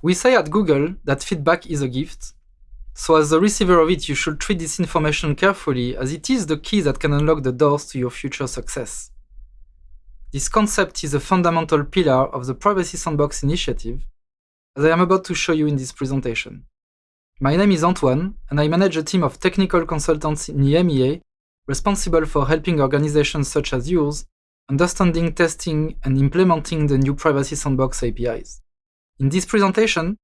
We say at Google that feedback is a gift, so as the receiver of it, you should treat this information carefully as it is the key that can unlock the doors to your future success. This concept is a fundamental pillar of the Privacy Sandbox initiative, as I am about to show you in this presentation. My name is Antoine, and I manage a team of technical consultants in EMEA responsible for helping organizations such as yours understanding, testing, and implementing the new Privacy Sandbox APIs. In this presentation,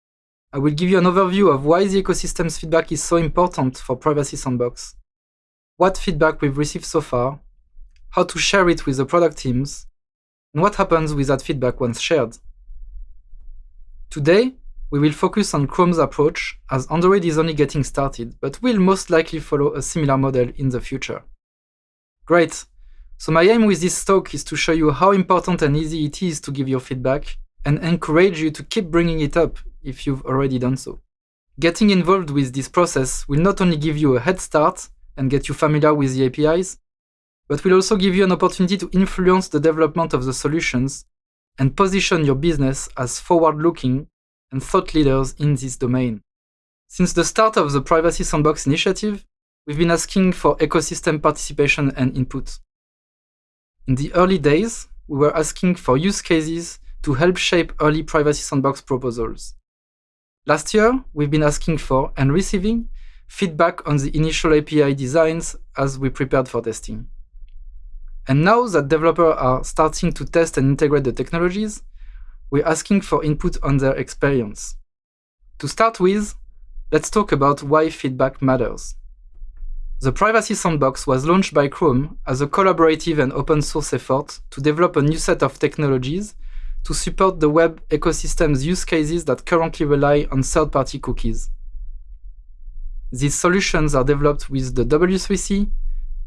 I will give you an overview of why the ecosystem's feedback is so important for Privacy Sandbox, what feedback we've received so far, how to share it with the product teams, and what happens with that feedback once shared. Today, we will focus on Chrome's approach, as Android is only getting started, but will most likely follow a similar model in the future. Great! So my aim with this talk is to show you how important and easy it is to give your feedback, and encourage you to keep bringing it up if you've already done so. Getting involved with this process will not only give you a head start and get you familiar with the APIs, but will also give you an opportunity to influence the development of the solutions and position your business as forward-looking and thought leaders in this domain. Since the start of the Privacy Sandbox initiative, we've been asking for ecosystem participation and input. In the early days, we were asking for use cases to help shape early Privacy Sandbox proposals. Last year, we've been asking for and receiving feedback on the initial API designs as we prepared for testing. And now that developers are starting to test and integrate the technologies, we're asking for input on their experience. To start with, let's talk about why feedback matters. The Privacy Sandbox was launched by Chrome as a collaborative and open source effort to develop a new set of technologies to support the web ecosystem's use cases that currently rely on third-party cookies. These solutions are developed with the W3C,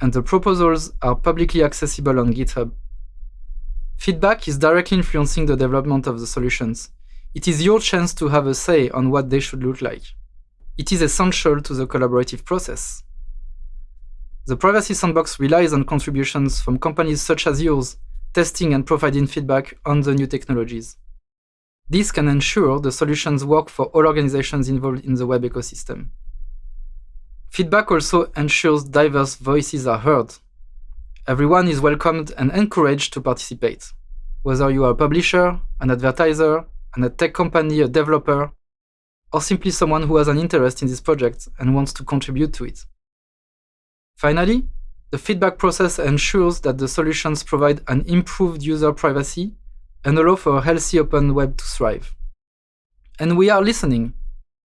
and the proposals are publicly accessible on GitHub. Feedback is directly influencing the development of the solutions. It is your chance to have a say on what they should look like. It is essential to the collaborative process. The Privacy Sandbox relies on contributions from companies such as yours testing and providing feedback on the new technologies. This can ensure the solutions work for all organizations involved in the web ecosystem. Feedback also ensures diverse voices are heard. Everyone is welcomed and encouraged to participate, whether you are a publisher, an advertiser, a tech company, a developer, or simply someone who has an interest in this project and wants to contribute to it. Finally, the feedback process ensures that the solutions provide an improved user privacy and allow for a healthy open web to thrive. And we are listening.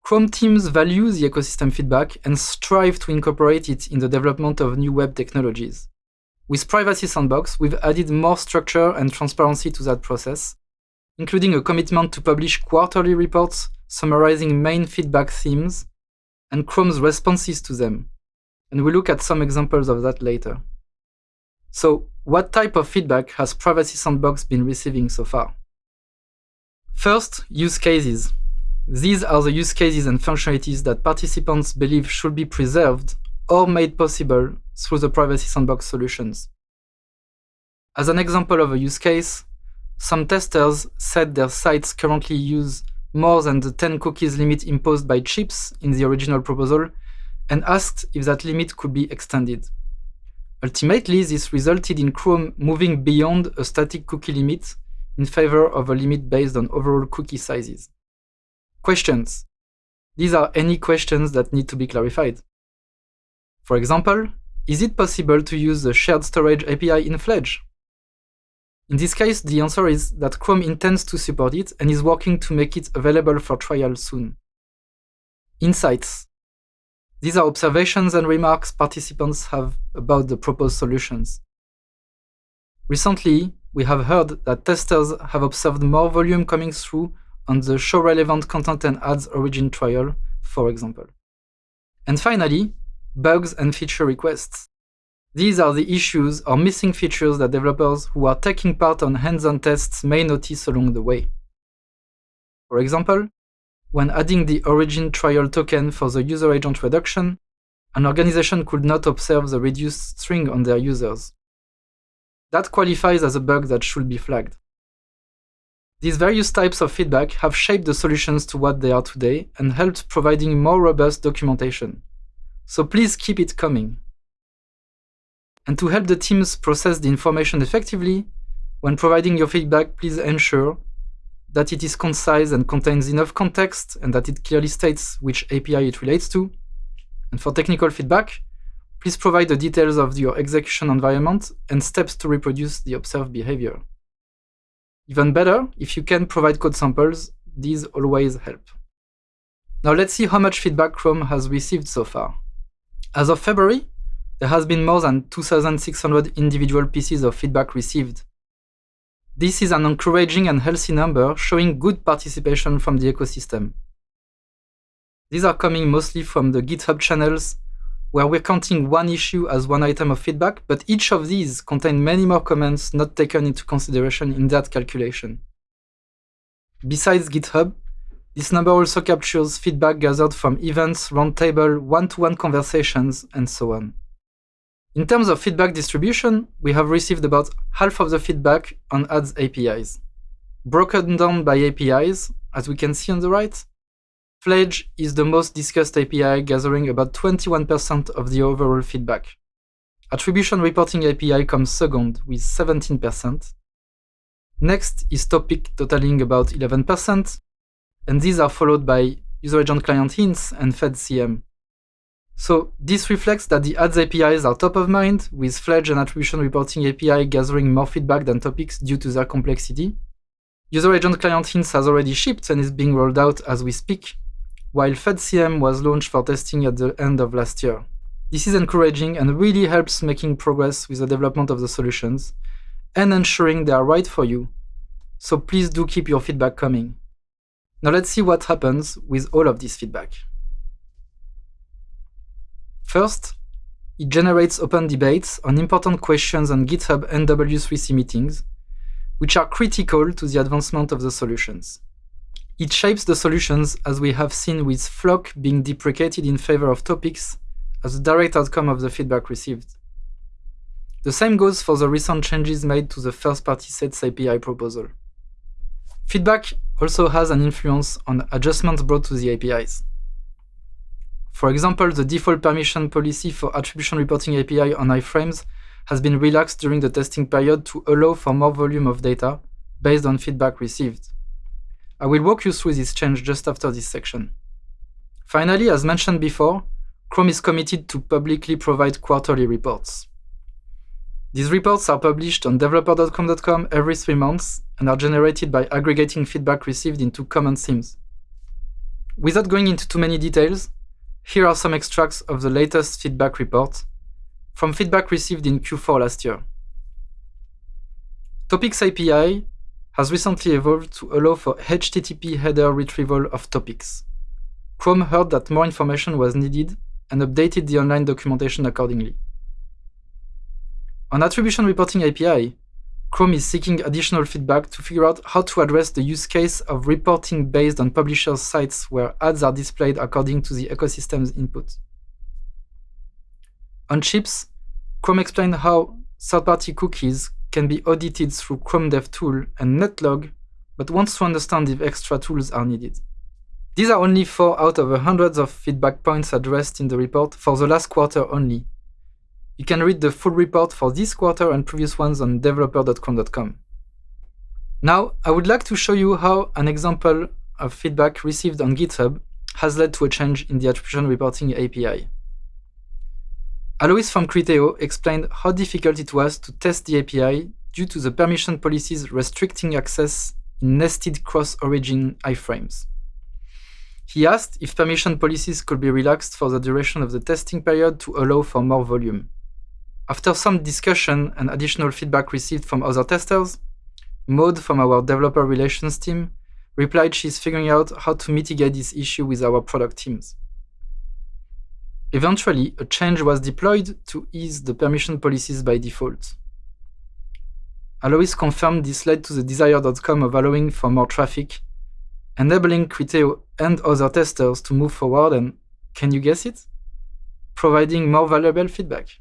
Chrome teams value the ecosystem feedback and strive to incorporate it in the development of new web technologies. With Privacy Sandbox, we've added more structure and transparency to that process, including a commitment to publish quarterly reports summarizing main feedback themes and Chrome's responses to them, and we'll look at some examples of that later. So, what type of feedback has Privacy Sandbox been receiving so far? First, use cases. These are the use cases and functionalities that participants believe should be preserved or made possible through the Privacy Sandbox solutions. As an example of a use case, some testers said their sites currently use more than the 10 cookies limit imposed by CHIPS in the original proposal and asked if that limit could be extended. Ultimately, this resulted in Chrome moving beyond a static cookie limit in favor of a limit based on overall cookie sizes. Questions. These are any questions that need to be clarified. For example, is it possible to use the shared storage API in Fledge? In this case, the answer is that Chrome intends to support it and is working to make it available for trial soon. Insights. These are observations and remarks participants have about the proposed solutions. Recently, we have heard that testers have observed more volume coming through on the show relevant content and ads origin trial, for example. And finally, bugs and feature requests. These are the issues or missing features that developers who are taking part on hands-on tests may notice along the way. For example, when adding the origin trial token for the user agent reduction, an organization could not observe the reduced string on their users. That qualifies as a bug that should be flagged. These various types of feedback have shaped the solutions to what they are today and helped providing more robust documentation. So please keep it coming. And to help the teams process the information effectively, when providing your feedback, please ensure that it is concise and contains enough context and that it clearly states which API it relates to. And for technical feedback, please provide the details of your execution environment and steps to reproduce the observed behavior. Even better, if you can provide code samples, these always help. Now let's see how much feedback Chrome has received so far. As of February, there has been more than 2,600 individual pieces of feedback received, this is an encouraging and healthy number, showing good participation from the ecosystem. These are coming mostly from the GitHub channels, where we're counting one issue as one item of feedback, but each of these contain many more comments not taken into consideration in that calculation. Besides GitHub, this number also captures feedback gathered from events, roundtable, one-to-one conversations, and so on. In terms of feedback distribution, we have received about half of the feedback on ads APIs. Broken down by APIs, as we can see on the right, Fledge is the most discussed API, gathering about 21% of the overall feedback. Attribution Reporting API comes second with 17%. Next is Topic, totaling about 11%, and these are followed by User Agent Client Hints and FedCM. So this reflects that the ads APIs are top of mind, with Fledge and Attribution Reporting API gathering more feedback than topics due to their complexity. User Agent Client Hints has already shipped and is being rolled out as we speak, while FedCM was launched for testing at the end of last year. This is encouraging and really helps making progress with the development of the solutions and ensuring they are right for you. So please do keep your feedback coming. Now let's see what happens with all of this feedback. First, it generates open debates on important questions on GitHub and W3C meetings, which are critical to the advancement of the solutions. It shapes the solutions as we have seen with FLoC being deprecated in favor of topics as a direct outcome of the feedback received. The same goes for the recent changes made to the first-party sets API proposal. Feedback also has an influence on adjustments brought to the APIs. For example, the default permission policy for attribution reporting API on iframes has been relaxed during the testing period to allow for more volume of data based on feedback received. I will walk you through this change just after this section. Finally, as mentioned before, Chrome is committed to publicly provide quarterly reports. These reports are published on developer.chrome.com every three months and are generated by aggregating feedback received into common themes. Without going into too many details, here are some extracts of the latest feedback report from feedback received in Q4 last year. Topics API has recently evolved to allow for HTTP header retrieval of topics. Chrome heard that more information was needed and updated the online documentation accordingly. On Attribution Reporting API, Chrome is seeking additional feedback to figure out how to address the use case of reporting based on publishers' sites where ads are displayed according to the ecosystem's input. On CHIPS, Chrome explained how third-party cookies can be audited through Chrome DevTool and Netlog, but wants to understand if extra tools are needed. These are only four out of the hundreds of feedback points addressed in the report for the last quarter only, you can read the full report for this quarter and previous ones on developer.chrome.com. Now, I would like to show you how an example of feedback received on GitHub has led to a change in the attribution reporting API. Alois from Criteo explained how difficult it was to test the API due to the permission policies restricting access in nested cross-origin iframes. He asked if permission policies could be relaxed for the duration of the testing period to allow for more volume. After some discussion and additional feedback received from other testers, Maud from our developer relations team replied she's figuring out how to mitigate this issue with our product teams. Eventually, a change was deployed to ease the permission policies by default. Alois confirmed this led to the desired outcome of allowing for more traffic, enabling Criteo and other testers to move forward and, can you guess it? Providing more valuable feedback.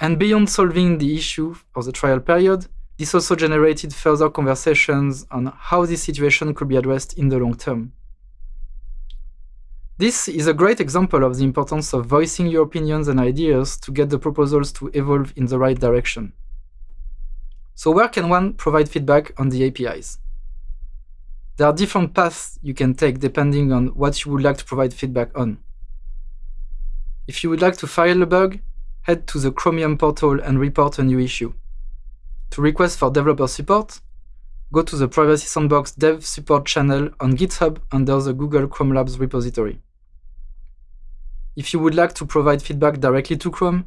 And beyond solving the issue of the trial period, This also generated further conversations on how this situation could be addressed in the long term. This is a great example of the importance of voicing your opinions and ideas to get the proposals to evolve in the right direction. So where can one provide feedback on the APIs? There are different paths you can take depending on what you would like to provide feedback on. If you would like to file a bug, head to the Chromium portal and report a new issue. To request for developer support, go to the Privacy Sandbox Dev Support channel on GitHub under the Google Chrome Labs repository. If you would like to provide feedback directly to Chrome,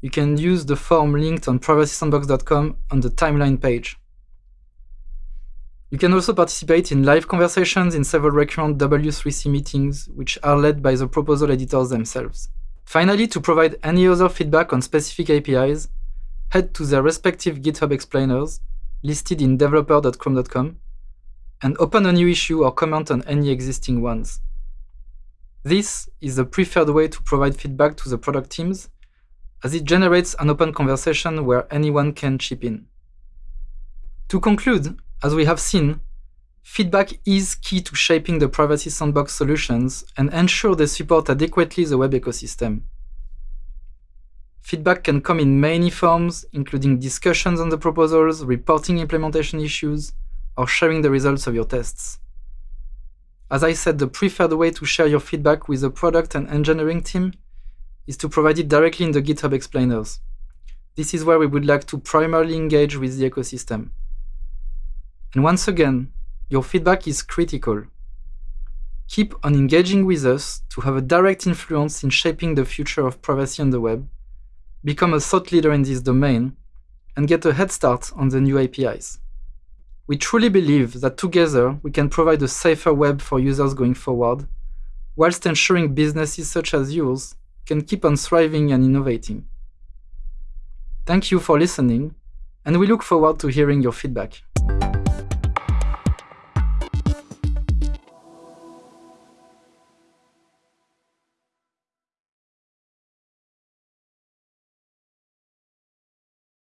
you can use the form linked on privacysandbox.com on the timeline page. You can also participate in live conversations in several recurrent W3C meetings, which are led by the proposal editors themselves. Finally, to provide any other feedback on specific APIs, head to their respective GitHub explainers, listed in developer.chrome.com, and open a new issue or comment on any existing ones. This is the preferred way to provide feedback to the product teams, as it generates an open conversation where anyone can chip in. To conclude, as we have seen, feedback is key to shaping the privacy sandbox solutions and ensure they support adequately the web ecosystem. Feedback can come in many forms, including discussions on the proposals, reporting implementation issues, or sharing the results of your tests. As I said, the preferred way to share your feedback with the product and engineering team is to provide it directly in the GitHub explainers. This is where we would like to primarily engage with the ecosystem. And once again, your feedback is critical. Keep on engaging with us to have a direct influence in shaping the future of privacy on the web, become a thought leader in this domain, and get a head start on the new APIs. We truly believe that together we can provide a safer web for users going forward, whilst ensuring businesses such as yours can keep on thriving and innovating. Thank you for listening, and we look forward to hearing your feedback.